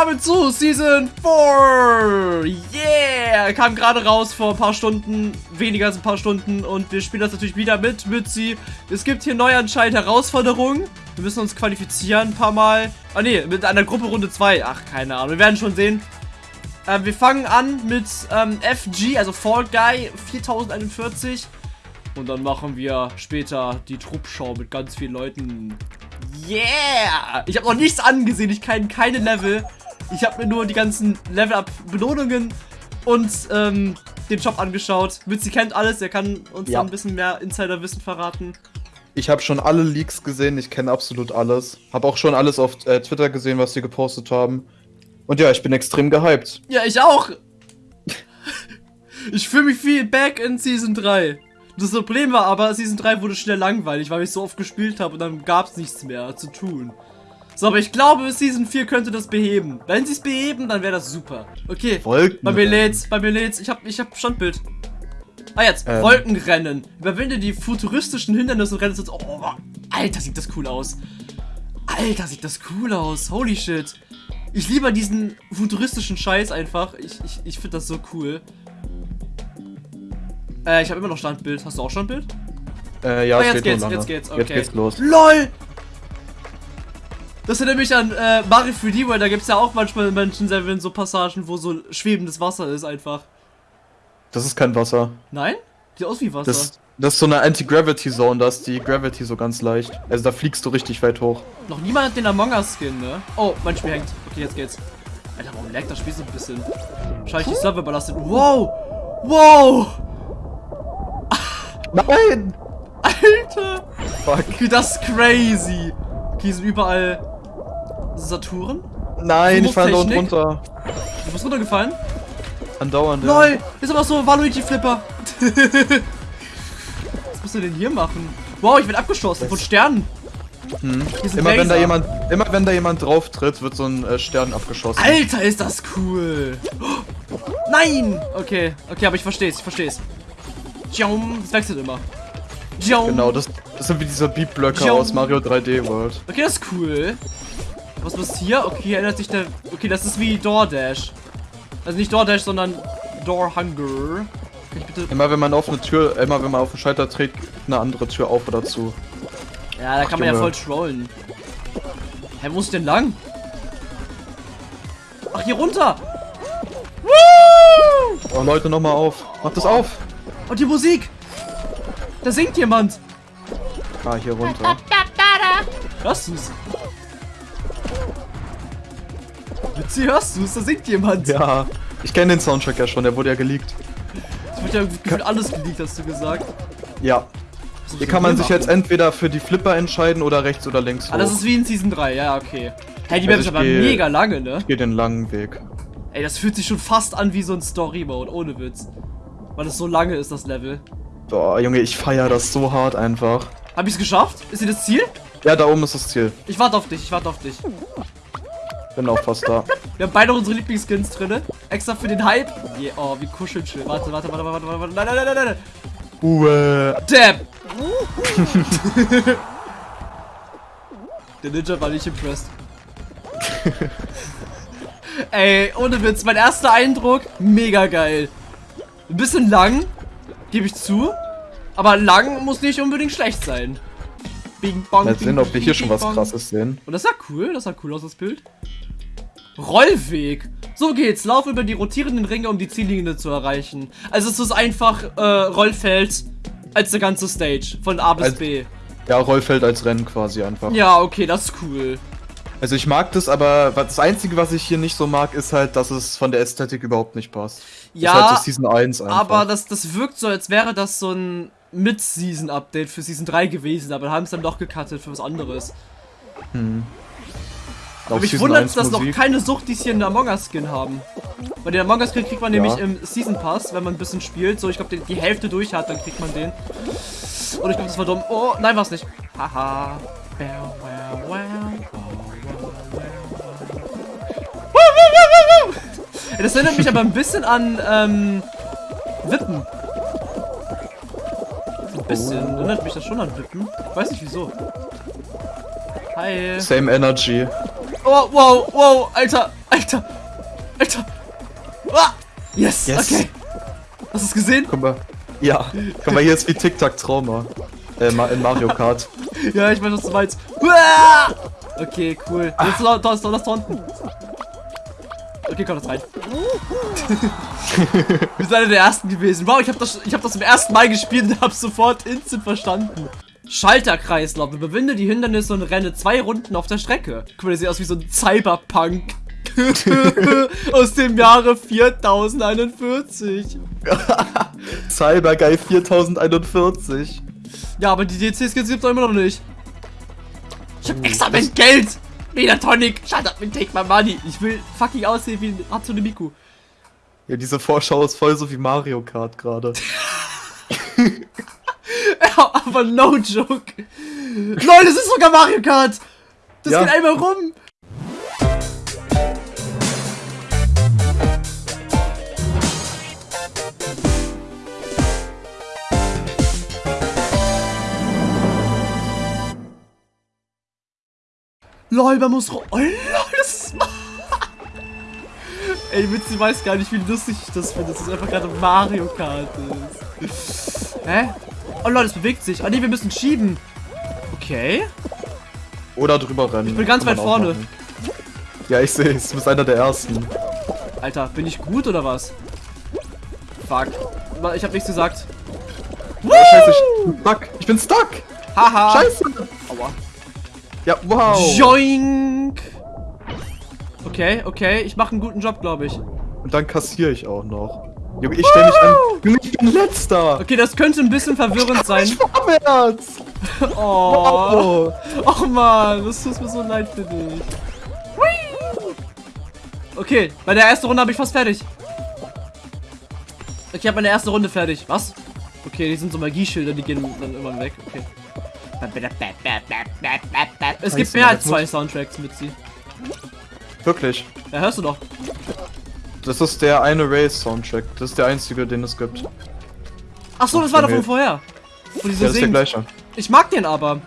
willkommen zu Season 4! Yeah! Kam gerade raus vor ein paar Stunden, weniger als ein paar Stunden und wir spielen das natürlich wieder mit Mützi. Es gibt hier neu anscheinend Herausforderungen. Wir müssen uns qualifizieren ein paar Mal. Ah ne, mit einer Gruppe Runde 2. Ach, keine Ahnung, wir werden schon sehen. Äh, wir fangen an mit ähm, FG, also Fall Guy 4041. Und dann machen wir später die Truppschau mit ganz vielen Leuten. Yeah! Ich habe noch nichts angesehen. Ich kenne keine Level. Ich habe mir nur die ganzen Level-Up-Belohnungen und ähm, den Shop angeschaut. Mitzi kennt alles. Er kann uns ja. ein bisschen mehr Insider-Wissen verraten. Ich habe schon alle Leaks gesehen. Ich kenne absolut alles. Habe auch schon alles auf äh, Twitter gesehen, was sie gepostet haben. Und ja, ich bin extrem gehypt. Ja, ich auch. ich fühle mich viel back in Season 3. Das Problem war aber, Season 3 wurde schnell langweilig, weil ich so oft gespielt habe und dann gab es nichts mehr zu tun. So, aber ich glaube, Season 4 könnte das beheben. Wenn sie es beheben, dann wäre das super. Okay, Wolken bei mir lädt's, bei mir lädt's. Ich hab, ich hab Standbild. Ah, jetzt, ähm. Wolkenrennen. Überwinde die futuristischen Hindernisse und renne Oh, Alter, sieht das cool aus. Alter, sieht das cool aus. Holy shit. Ich liebe diesen futuristischen Scheiß einfach. Ich, ich, ich finde das so cool. Äh, ich habe immer noch Standbild. Hast du auch Standbild? Äh, ja, oh, jetzt geht's, jetzt geht's, okay. Jetzt geht's los. LOL! Das erinnert mich an äh, Mario 3D World, da gibt's ja auch manchmal in manchen Servern so Passagen, wo so schwebendes Wasser ist einfach. Das ist kein Wasser. Nein? Sieht aus wie Wasser. Das, das ist so eine Anti-Gravity-Zone, da ist die Gravity so ganz leicht. Also da fliegst du richtig weit hoch. Noch niemand hat den Among Us-Skin, ne? Oh, mein Spiel hängt. Okay, jetzt geht's. Alter, warum laggt das Spiel so ein bisschen? Wahrscheinlich die Server überlastet. Wow! Wow! Nein! Alter! Fuck. Okay, das ist crazy. Okay, sind überall Saturn. Nein, ich falle unten runter. Du bist runtergefallen? Andauernd. LOL! Ist aber so Waluigi Flipper. Was musst du denn hier machen? Wow, ich werde abgeschossen von Sternen. Hm. Immer wenn da jemand, immer wenn da jemand drauf tritt, wird so ein äh, Stern abgeschossen. Alter, ist das cool! Nein! Okay, okay, aber ich verstehe es, ich verstehe es. Das wechselt immer. Genau, das, das sind wie diese Beat-Blöcke aus Mario 3D World. Okay, das ist cool. Was ist hier? Okay, erinnert sich der... Okay, das ist wie DoorDash. Also nicht DoorDash, sondern Door Hunger. Immer wenn man auf eine Tür, immer wenn man auf den Schalter dreht, eine andere Tür auf oder zu. Ja, da Ach, kann man Junge. ja voll trollen. Hä, wo ist denn lang? Ach, hier runter! Woo! Oh, Leute, nochmal auf. Macht das auf! Und die Musik! Da singt jemand! Ah, hier runter. Hörst du's? Witzi, hörst du's? Da singt jemand! Ja, ich kenne den Soundtrack ja schon, der wurde ja geleakt. Es wird ja gefühlt alles geleakt, hast du gesagt. Ja. Hier kann man sich jetzt entweder für die Flipper entscheiden oder rechts oder links hoch. Ah, das ist wie in Season 3, ja, okay. Hey, die Map also ist aber geh, mega lange, ne? Ich geh den langen Weg. Ey, das fühlt sich schon fast an wie so ein Story-Mode, ohne Witz. Weil es so lange ist, das Level. Boah, Junge, ich feiere das so hart einfach. Hab ich's geschafft? Ist hier das Ziel? Ja, da oben ist das Ziel. Ich warte auf dich, ich warte auf dich. Bin auch fast da. Wir haben beide unsere Lieblingsskins drin. Extra für den Hype. Yeah, oh, wie kuschelschön. Warte, warte, warte, warte, warte, warte. Nein, nein, nein, nein, nein. Uwe. Dab. Der Ninja war nicht impressed. Ey, ohne Witz, mein erster Eindruck, mega geil. Ein bisschen lang, gebe ich zu. Aber lang muss nicht unbedingt schlecht sein. Bing, bong, Mal sehen, ob wir hier schon was krasses sehen. Und das sah cool, das sah cool aus, das Bild. Rollweg. So geht's. Lauf über die rotierenden Ringe, um die Ziellinie zu erreichen. Also es ist einfach äh, Rollfeld als der ganze Stage. Von A bis als, B. Ja, Rollfeld als Rennen quasi einfach. Ja, okay, das ist cool. Also ich mag das, aber das Einzige, was ich hier nicht so mag, ist halt, dass es von der Ästhetik überhaupt nicht passt. Ja, ist halt so Season 1 einfach. aber das, das wirkt so, als wäre das so ein Mid-Season-Update für Season 3 gewesen, aber haben es dann doch gecuttet für was anderes. Hm. Aber mich wundert, dass noch keine Sucht, die hier in der Among Us Skin haben. Bei den Among Us Skin kriegt man ja. nämlich im Season Pass, wenn man ein bisschen spielt. So, ich glaube, die, die, Hälfte durch hat, dann kriegt man den. Und ich glaube, das war dumm. Oh, nein, war es nicht. Haha. Das erinnert mich aber ein bisschen an ähm, Wippen. Ein bisschen. Oh. Erinnert mich das schon an Wippen. Ich weiß nicht wieso. Hi. Same Energy. Wow, wow, wow, Alter, Alter, Alter. Ah, yes, yes, okay. Hast du es gesehen? Guck mal. Ja, guck mal, hier ist wie Tic-Tac-Trauma. Äh, in Mario Kart. ja, ich weiß, was du meinst. Ah! Okay, cool. Ah. Jetzt Lass, lass, lass, unten. Okay, komm, das rein. Wir sind einer der ersten gewesen. Wow, ich habe das, ich hab das zum ersten Mal gespielt und habe sofort instant verstanden. Schalterkreislauf. Überwinde die Hindernisse und renne zwei Runden auf der Strecke. Guck mal, der sieht aus wie so ein Cyberpunk. Aus dem Jahre 4041. Cyberguy 4041. Ja, aber die DCs gibt's immer noch nicht. Ich hab extra mein Geld! Megatonic, shut up and take my money. Ich will fucking aussehen wie Hatsune Miku. Ja, diese Vorschau ist voll so wie Mario Kart gerade. Aber no joke. Leute, das ist sogar Mario Kart. Das Ja. geht einmal rum. Lol, man muss... Oh, lol, das ist... Ey, Witz, ich weiß gar nicht, wie lustig ich das finde, dass es einfach gerade Mario Kart ist. Hä? Oh lol, es bewegt sich. Ah ne, wir müssen schieben. Okay. Oder drüber rennen. Ich bin ganz Kann weit vorne. machen. Ja, ich sehe es. Du bist einer der ersten. Alter, bin ich gut oder was? Fuck. Ich hab nichts gesagt. Oh, scheiße, ich bin stuck. Ich bin stuck. Haha. Scheiße. Aua. Ja, wow. Joink. Okay, okay. Ich mache einen guten Job, glaube ich. Und dann kassiere ich auch noch. Junge, ich stelle mich an. Junge, ich bin letzter. Okay, das könnte ein bisschen verwirrend sein. Ich vorwärts. Oh. Oh. Och man, das tut mir so leid für dich. Okay, bei der ersten Runde habe ich fast fertig. Okay, ich habe meine erste Runde fertig. Was? Okay, die sind so Magieschilder, die gehen dann immer weg. Okay. Es gibt mehr als zwei Soundtracks mit sie. Wirklich. Ja, hörst du doch. Das ist der eine Race-Soundtrack. Das ist der einzige, den es gibt. Ja, Ach so, das war doch von vorher. Wo die so das ist der gleiche. Ich mag den aber.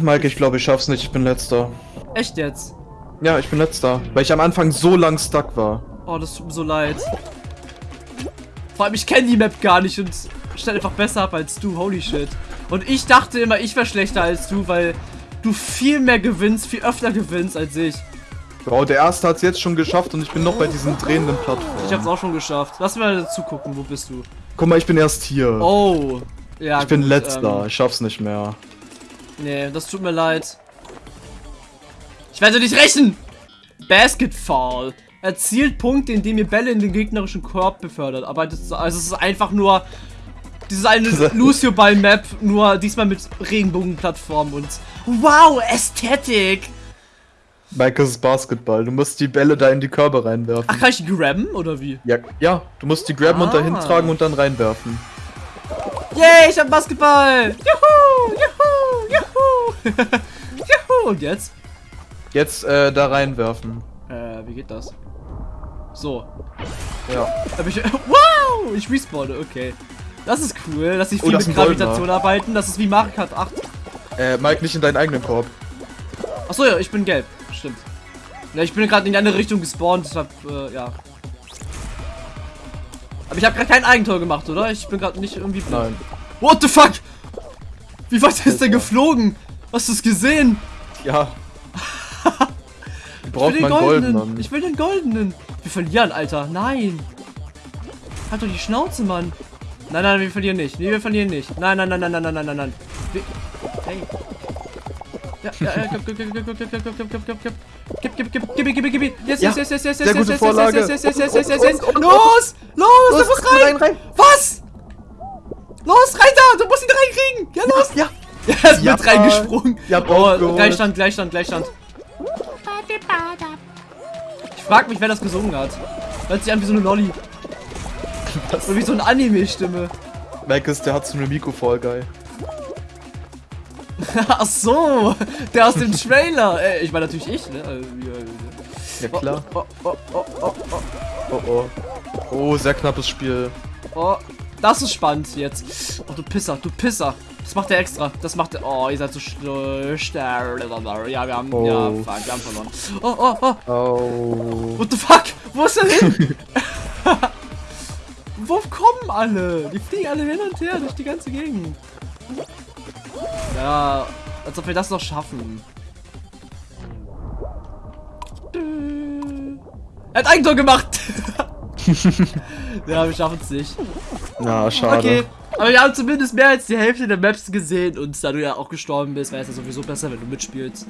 Mike, ich glaube, ich schaff's nicht. Ich bin letzter. Echt jetzt. Ja, ich bin letzter. Weil ich am Anfang so lang stuck war. Oh, das tut mir so leid. Vor allem, ich kenne die Map gar nicht und stell einfach besser ab als du. Holy shit. Und ich dachte immer, ich wäre schlechter als du, weil du viel mehr gewinnst, viel öfter gewinnst als ich. Wow, der erste hat's jetzt schon geschafft und ich bin noch bei diesen drehenden Plattformen. Ich hab's auch schon geschafft. Lass mal zugucken, wo bist du? Guck mal, ich bin erst hier. Oh. Ja, ich bin gut, letzter. Ähm, Ich schaff's nicht mehr. nee, das tut mir leid. Ich werde nicht rächen! Basketball. Erzielt Punkte, indem ihr Bälle in den gegnerischen Korb befördert. Aber das, also es ist einfach nur dieses eine Lucio Ball Map, nur diesmal mit Regenbogenplattform und wow, Ästhetik. Ist Basketball. Du musst die Bälle da in die Körbe reinwerfen. Ach, kann ich die grabben oder wie? Ja, ja, du musst die grabben und dahin Ah. tragen und dann reinwerfen. Yay, ich hab Basketball! Juhu! Juhu! Juhu! Juhu! Und jetzt? Jetzt äh, da reinwerfen. Äh, wie geht das? So. Ja. Hab ich. Wow! Ich respawne, okay. Das ist cool, dass ich Oh, viel das mit. Gravitation arbeiten. Das ist wie Mario Kart 8. Äh, Mike, nicht in deinen eigenen Korb. Achso, ja, ich bin gelb stimmt. Na, ich bin gerade in die andere Richtung gespawnt, deshalb, äh, ja. Aber ich habe gerade kein Eigentor gemacht, oder? Ich bin gerade nicht irgendwie blind. Nein. What the fuck? Wie weit ist der geflogen? Hast du es gesehen? Ja. ich braucht will den goldenen. Gold, ich will den goldenen. Wir verlieren, Alter. Nein. Halt doch die Schnauze, Mann. Nein, nein, wir verlieren nicht. Nee, wir verlieren nicht. Nein, nein, nein, nein, nein, nein, nein, nein. Wir hey. Ja, ja, ja, gib, gib, gib, gib, gib, gib, gib, gib, gib, gib, gib. Gib, gib, gib, gib, gib, gib, gib. Yes, yes, yes, yes, yes, yes, yes, yes, yes, yes, yes, yes, yes, yes. Und- Los! Los, du musst rein, rein! Was? Los, rein da! Du musst ihn reinkriegen! Ja, los! Ja. Er ist mit reingesprungen. Ja, Oh. Gleichstand, Gleichstand, Gleichstand. Ich frag mich, wer das gesungen hat. Hört sich an wie so eine Lolli. Oder wie so eine Anime-Stimme. Mike ist der Hatsune Miku Fall Guy. Ach so, der aus dem Trailer. Äh, ich war natürlich ich, ne? Äh, ja, klar. Oh, oh, oh, oh, oh, Oh oh. Oh, sehr knappes Spiel. oh. Das ist spannend jetzt. Oh, du Pisser, du Pisser. Das macht er extra. Das macht er. Oh, ihr seid so schlecht. Ja, wir haben. Oh. Ja, fuck, wir haben verloren. Oh, oh, oh. Oh. What the fuck? Wo ist er hin? wo kommen alle? Die fliegen alle hin und her durch die ganze Gegend. Ja, als ob wir das noch schaffen. Er hat Eigentor gemacht! ja, wir schaffen es nicht. Na, schade. Okay, aber wir haben zumindest mehr als die Hälfte der Maps gesehen und da du ja auch gestorben bist, wäre es ja sowieso besser, wenn du mitspielst.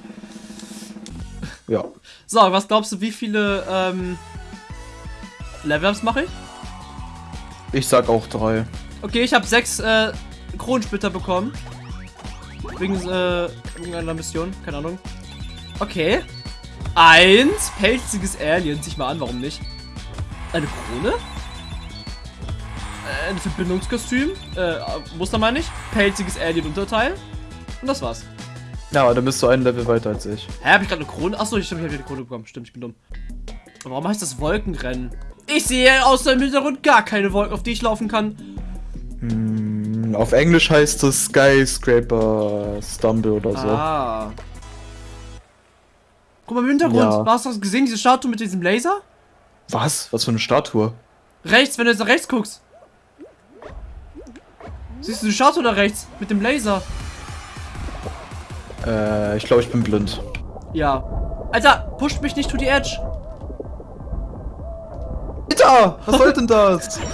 Ja. So, was glaubst du, wie viele ähm, Level-Ups mache ich? Ich sag auch drei. Okay, ich habe sechs äh, Kronensplitter bekommen. Wegen äh, irgendeiner Mission, keine Ahnung. Okay. Eins, pelziges Alien. Sieh mal an, warum nicht? Eine Krone? Äh, ein Verbindungskostüm? Äh, Muster meine ich. Pelziges Alien-Unterteil. Und das war's. Ja, aber dann bist du ein Level weiter als ich. Hä, hab ich gerade eine Krone? Achso, ich stimmt, ich hab eine Krone bekommen. Stimmt, ich bin dumm. Warum heißt das Wolkenrennen? Ich sehe außer im Hintergrund gar keine Wolken, auf die ich laufen kann. Hm, auf Englisch heißt es Skyscraper Stumble oder so. Ah. Guck mal im Hintergrund. Ja. Hast du das gesehen, diese Statue mit diesem Laser? Was? Was für eine Statue? Rechts, wenn du jetzt nach rechts guckst. Siehst du die Statue da rechts? Mit dem Laser. Äh, ich glaube, ich bin blind. Ja. Alter, pusht mich nicht to the edge. Alter, was soll denn das?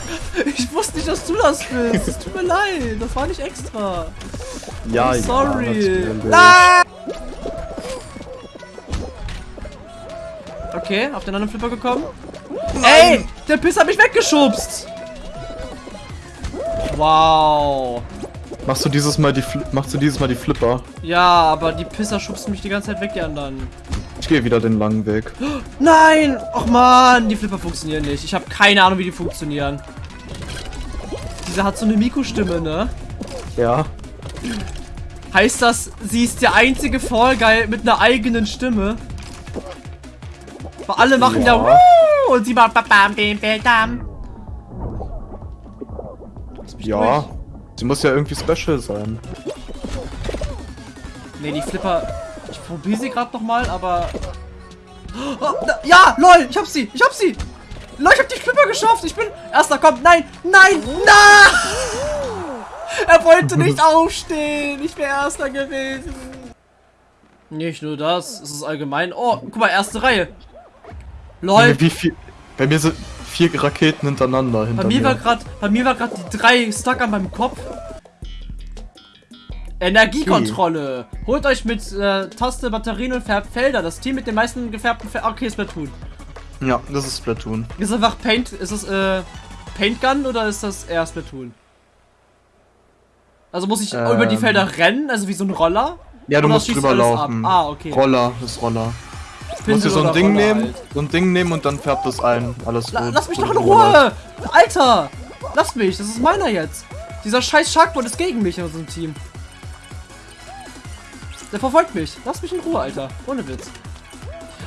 Ich wusste nicht, dass du das bist. Es tut mir leid. Das war nicht extra. ja, I'm sorry. natürlich. Ah! Okay, auf den anderen Flipper gekommen. Ey, der Piss hat mich weggeschubst. Wow. Machst du dieses Mal die Fli machst du dieses Mal die Flipper? Ja, aber die Pisser schubsen mich die ganze Zeit weg, die anderen. Ich gehe wieder den langen Weg. Nein! Och man, die Flipper funktionieren nicht. Ich habe keine Ahnung, wie die funktionieren. Diese hat so eine Miku-Stimme, ne? Ja. Heißt das, sie ist der einzige Fall Guy mit einer eigenen Stimme? Weil alle machen ja, Ja. Und sie macht bam bam bam bam Ja. durch. Sie muss ja irgendwie special sein. Nee, die Flipper. Probiere sie gerade nochmal, aber. Oh, ja, lol, ich hab sie, ich hab sie. Lol, ich hab die Flipper geschafft. Ich bin. Erster kommt. Nein, nein, nein! Er wollte nicht aufstehen. Ich wäre Erster gewesen. Nicht nur das, es ist allgemein. Oh, guck mal, erste Reihe. Lol, Wie viel? Bei mir sind vier Raketen hintereinander hinter bei mir war gerade, bei mir war gerade die drei stuck an meinem Kopf. Energiekontrolle. Holt euch mit äh, Taste, Batterien und Färbfelder. Das Team mit den meisten gefärbten Fel Okay, Splatoon. Ja, das ist Splatoon. Ist einfach Paint. Ist das äh, Paint Gun oder ist das eher Splatoon? Also muss ich Ähm. über die Felder rennen, also wie so ein Roller? Ja, du musst drüber laufen. Ah, okay. Roller, das ist Roller. Du musst dir Pinsel so ein Ding Roller nehmen, halt. so ein Ding nehmen und dann färbt es ein. Alles La rot. lass mich doch in. Ruhe! Alter! Lass mich, das ist meiner jetzt. Dieser scheiß Sharkboard ist gegen mich in unserem Team. Der verfolgt mich. Lass mich in Ruhe, Alter. Ohne Witz.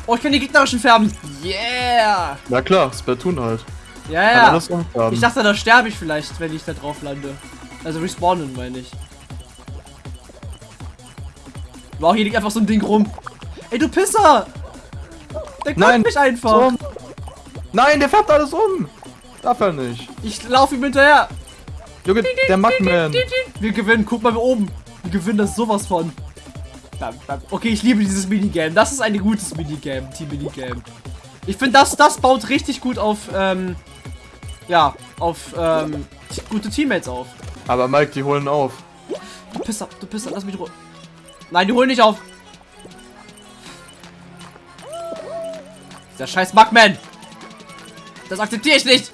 Oh, ich kann die gegnerischen färben. Yeah! Na klar, Splatoon halt. Ja, ja. Ich dachte, da sterbe ich vielleicht, wenn ich da drauf lande. Also respawnen, meine ich. Wow, hier liegt einfach so ein Ding rum. Ey, du Pisser! Der Nein, kommt mich einfach. Um. Nein, der färbt alles um. Darf er nicht. Ich laufe ihm hinterher. Junge, der Mugman. Wir gewinnen, guck mal oben. Wir gewinnen das sowas von. Bam, bam. Okay, ich liebe dieses Minigame. Das ist ein gutes Minigame, Team-Minigame. Ich finde, das, das baut richtig gut auf, ähm, ja, auf, ähm, gute Teammates auf. Aber Mike, die holen auf. Du Pisser, du Pisser, lass mich Ruhe. Nein, die holen nicht auf. Der scheiß Bugman. Das akzeptiere ich nicht.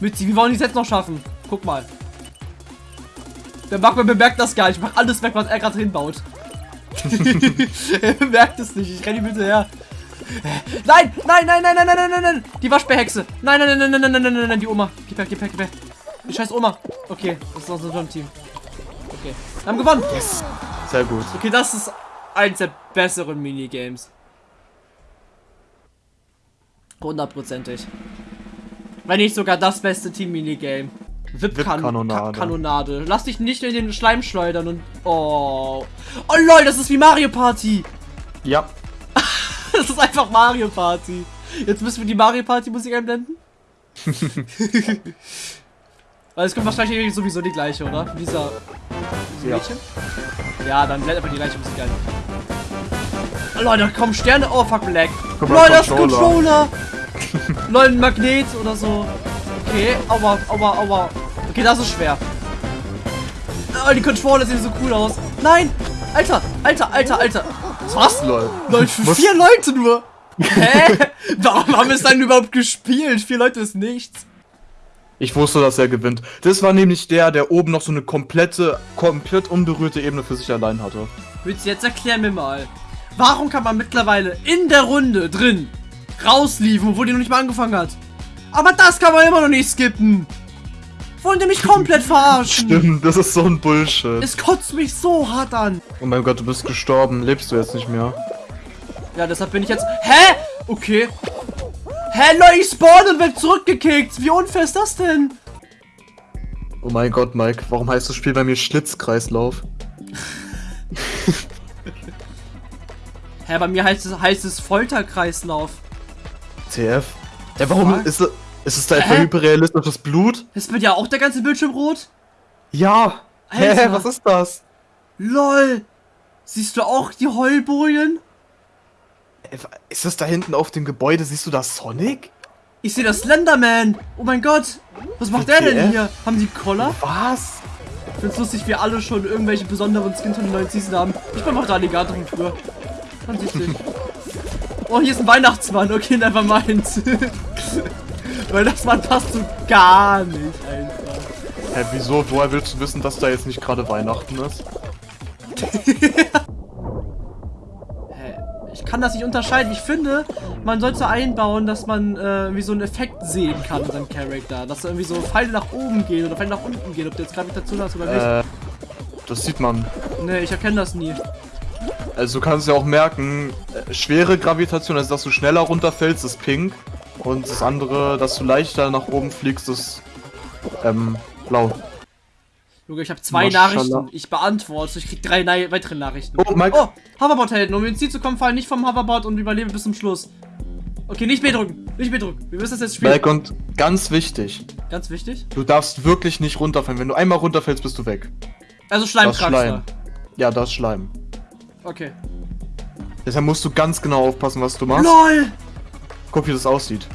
Mützi, wie wollen die jetzt noch schaffen? Guck mal. Der Bugman bemerkt das gar nicht. Ich mach alles weg, was er gerade hinbaut. er bemerkt es nicht. Ich renne ihm hinterher. Nein, nein, nein, nein, nein, nein, nein, nein, nein. Die Waschbärhexe. Nein, nein, nein, nein, nein, nein, nein, nein, nein, die Oma. Gib her, gib her, gib her. Die scheiß Oma. Okay, das ist unser Team. Okay. Wir haben gewonnen. Yes. Sehr gut. Okay, das ist eins der besseren Minigames. Hundertprozentig. Wenn nicht sogar das beste Team-Minigame. Wip-Kanonade. Kanonade. Lass dich nicht in den Schleim schleudern und. Oh. Oh lol, das ist wie Mario Party. Ja. Das ist einfach Mario Party. Jetzt müssen wir die Mario Party Musik einblenden. Weil es kommt wahrscheinlich sowieso die gleiche, oder? Dieser, Ja. Mädchen? Ja, dann blend einfach die gleiche Musik ein. Oh, Leute, kommen Sterne. Oh, fuck, Black. Leute, das ist. Controller. Leute, ein Magnet oder so. Okay, aua, aua, aua. Okay, das ist schwer. Oh, die Controller sehen so cool aus. Nein! Alter, Alter, Alter, Alter. Was? Lol. Leute, für vier Leute nur. Hä? Warum haben wir es dann überhaupt gespielt? Vier Leute ist nichts. Ich wusste, dass er gewinnt. Das war nämlich der, der oben noch so eine komplette, komplett unberührte Ebene für sich allein hatte. Willst du jetzt erklären mir mal, warum kann man mittlerweile in der Runde drin rausliefen, obwohl die noch nicht mal angefangen hat? Aber das kann man immer noch nicht skippen. Wollen die mich komplett verarschen? Stimmt, das ist so ein Bullshit. Es kotzt mich so hart an. Oh mein Gott, du bist gestorben. Lebst du jetzt nicht mehr? Ja, deshalb bin ich jetzt... Hä? Okay. Hä, Leute, ich spawn und werd zurückgekickt. Wie unfair ist das denn? Oh mein Gott, Mike, warum heißt das Spiel bei mir Schlitzkreislauf? Hä, bei mir heißt es, heißt es Folterkreislauf. TF? Ja, warum Fuck. ist es, ist es da etwa Hä? hyperrealistisches Blut? Ist bei dir auch der ganze Bildschirm rot? Ja. Hä, Alter. was ist das? LOL. Siehst du auch die Heulbojen? Äh, Ist das da hinten auf dem Gebäude? Siehst du da Sonic? Ich sehe das Slenderman. Oh mein Gott. Was macht der denn hier? Haben die Collar? Was? Ich find's lustig, wir alle schon irgendwelche besonderen Skins von den neuen Season haben. Ich bin auch der Alligator von früher. Ganz wichtig. Oh, hier ist ein Weihnachtsmann. Okay, never mind. Weil das Mann passt so gar nicht einfach. Hä, wieso? Woher willst du wissen, dass da jetzt nicht gerade Weihnachten ist? Hä? Ich kann das nicht unterscheiden. Ich finde, man sollte einbauen, dass man äh, wie so einen Effekt sehen kann in seinem Charakter. Dass da irgendwie so Pfeile nach oben gehen oder Pfeile nach unten gehen. Ob du jetzt Gravitation hast oder nicht. Äh, das sieht man. Nee, ich erkenne das nie. Also du kannst ja auch merken, äh, schwere Gravitation, also dass du schneller runterfällst, ist pink. Und das andere, dass du leichter nach oben fliegst, ist ähm, blau. Junge, ich habe zwei Maschallah. Nachrichten. Ich beantworte. Ich krieg drei weitere Nachrichten. Oh, Mike. Oh, Hoverboard-Helden. Um ins Ziel zu kommen, fallen nicht vom Hoverboard und überleben bis zum Schluss. Okay, nicht B drücken. Nicht B drücken. Wir müssen das jetzt spielen. Mike, und ganz wichtig, Ganz wichtig. du darfst wirklich nicht runterfallen. Wenn du einmal runterfällst, bist du weg. Also Das Schleimkraxler. Schleim. Ja, das ist Schleim. Okay. Deshalb musst du ganz genau aufpassen, was du machst. LOL! Guck, wie das aussieht.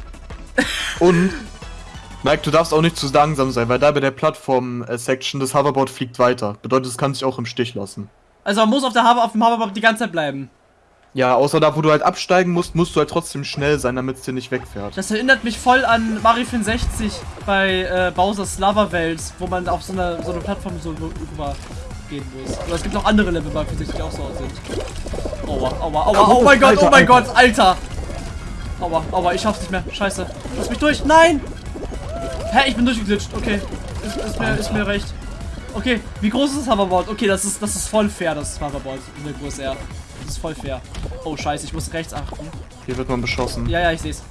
Und, Mike, du darfst auch nicht zu langsam sein, weil da bei der Plattform-Section das Hoverboard fliegt weiter. Bedeutet, es kann sich auch im Stich lassen. Also man muss auf, der Hover auf dem Hoverboard die ganze Zeit bleiben. Ja, außer da, wo du halt absteigen musst, musst du halt trotzdem schnell sein, damit es dir nicht wegfährt. Das erinnert mich voll an Mario 64 bei äh, Bowser's Lava Welt, wo man auf so einer so eine Plattform so rüber gehen muss. Aber es gibt auch andere Level bei 64, die auch so aussehen. Aua, aua, aua, oh mein Gott, oh mein. Gott, Alter! Aua, aua, ich schaff's nicht mehr. Scheiße. Lass mich durch. Nein! Hä, ich bin durchgeglitscht. Okay. Ist, ist, mir, ist mir recht. Okay, wie groß ist das Hoverboard? Okay, das ist, das ist voll fair, das Hoverboard in der Größe R. Das ist voll fair. Oh, scheiße, ich muss rechts achten. Hier wird man beschossen. Ja, ja, ich seh's.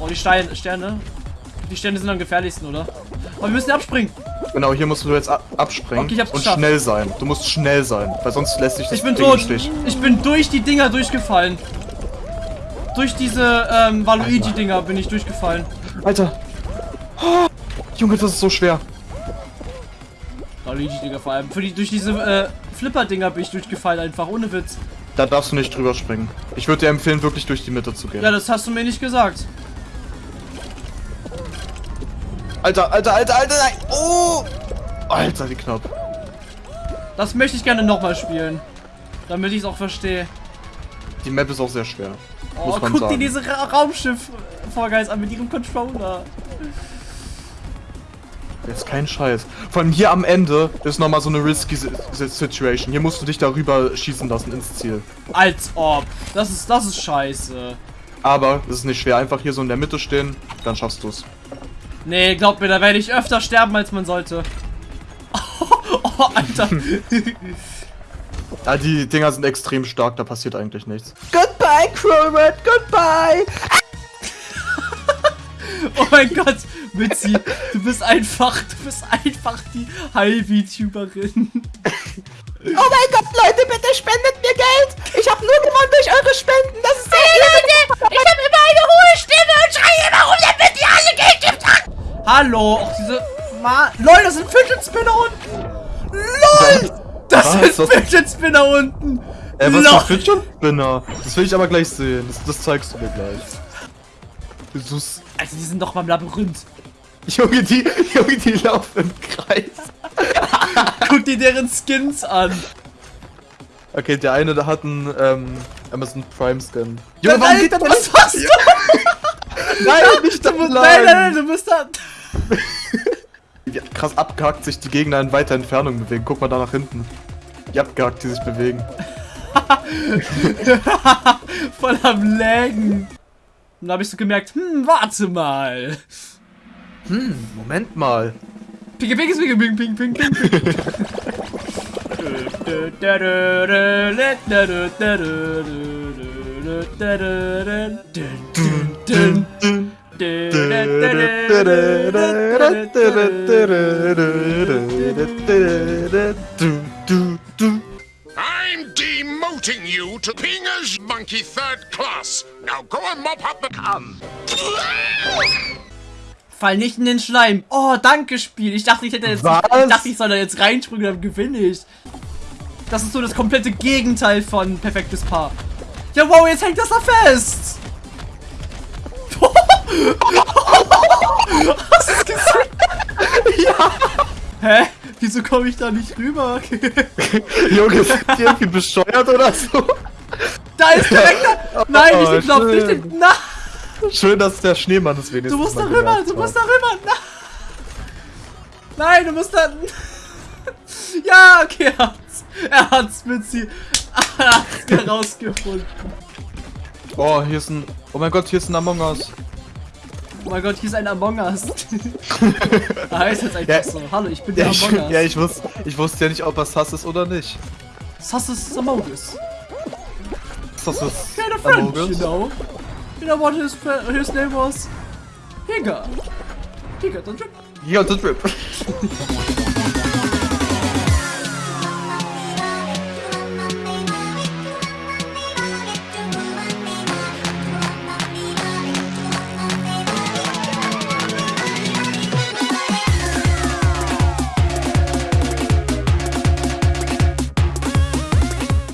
Oh, die Steine, Sterne. Die Sterne sind am gefährlichsten, oder? Oh, wir müssen abspringen. Genau, hier musst du jetzt ab abspringen Okay, ich hab's und geschafft. schnell sein. Du musst schnell sein, weil sonst lässt sich das Ich bin Ding tot. Stich. Ich bin durch die Dinger durchgefallen. Durch diese ähm, Waluigi-Dinger bin ich durchgefallen. Alter. Oh, Junge, das ist so schwer. Waluigi-Dinger vor allem. Für die, durch diese äh, Flipper-Dinger bin ich durchgefallen, einfach ohne Witz. Da darfst du nicht drüber springen. Ich würde dir empfehlen, wirklich durch die Mitte zu gehen. Ja, das hast du mir nicht gesagt. Alter, alter, alter, alter, nein. Oh! Alter, wie knapp. Das möchte ich gerne nochmal spielen. Damit ich es auch verstehe. Die Map ist auch sehr schwer. Oh, guck dir sagen. diese Ra Raumschiff-Vorgeist an mit ihrem Controller. Jetzt kein Scheiß. Vor allem hier am Ende ist nochmal so eine risky Si- Si- Situation. Hier musst du dich darüber schießen lassen ins Ziel. Als ob. Das ist, das ist scheiße. Aber es ist nicht schwer. Einfach hier so in der Mitte stehen, dann schaffst du's. Nee, glaub mir, da werde ich öfter sterben, als man sollte. Oh, Alter. Ah, die Dinger sind extrem stark, da passiert eigentlich nichts. Goodbye, Crowrat, goodbye! Oh mein Gott, Mitzi, du bist einfach, du bist einfach die High-VTuberin. Oh mein Gott, Leute, bitte spendet mir Geld! Ich habe nur gewonnen durch eure Spenden, das ist sehr Leute, ich habe immer eine hohe Stimme und schreie immer rum, damit ihr alle Geld gibt. Hallo, auch diese... Ma LOL, das sind Fidget Spinner unten. LOL! Das Was? sind Was? Fidget Spinner unten. Ey, was für Fidget Spinner? Das will ich aber gleich sehen. Das, das zeigst du mir gleich. Jesus. Alter, die sind doch beim Labyrinth. Junge, die, Junge, die laufen im Kreis. Guck dir deren Skins an. Okay, der eine, der hat einen ähm, Amazon Prime Skin. Nein, nein, was hast du? Nein, nicht Du musst, nein, nein, nein, du musst da... Krass abgehackt sich die Gegner in weiter Entfernung bewegen. Guck mal da nach hinten. Wie abgehackt die sich bewegen. Voll am Lägen. Und da habe ich so gemerkt, hm, warte mal. Hm, Moment mal. Ping, ping, ping, ping, ping, ping, ping, ping. I'm demoting you to Pinger's Monkey Third Class. Now go and mop up the cum. Fall nicht in den Schleim. Oh, danke, Spiel. Ich dachte, ich hätte jetzt. Was? Ich dachte, ich soll da jetzt reinspringen, dann gewinne ich. Das ist so das komplette Gegenteil von perfektes Paar. Ja, wow, jetzt hängt das da fest. Hast du es gesehen? Ja. Hä? Wieso komme ich da nicht rüber? Junge, sind die irgendwie bescheuert oder so? da ist direkt da. Nein, nicht den Knopf, nicht den. Nein. Schön, dass der Schneemann es wenigstens Du musst da rüber, du musst da rüber. Na- Nein, du musst da. Ja, okay, er hat's. Er hat's, Mitzi. Er hat's herausgefunden. Oh, hier ist ein... Oh mein Gott, hier ist ein Among Us. Oh mein Gott, hier ist ein Among Us. er heißt jetzt einfach Ja. so. Hallo, ich bin der Ja, ich, Among Us. ja, ich, wusste, ich wusste ja nicht, ob er Sass ist oder nicht. Sus is Among Us. Sass ist a friend, Among you know. You know what his, his name was? Higa. Higa, the drip. Ja, das Rip.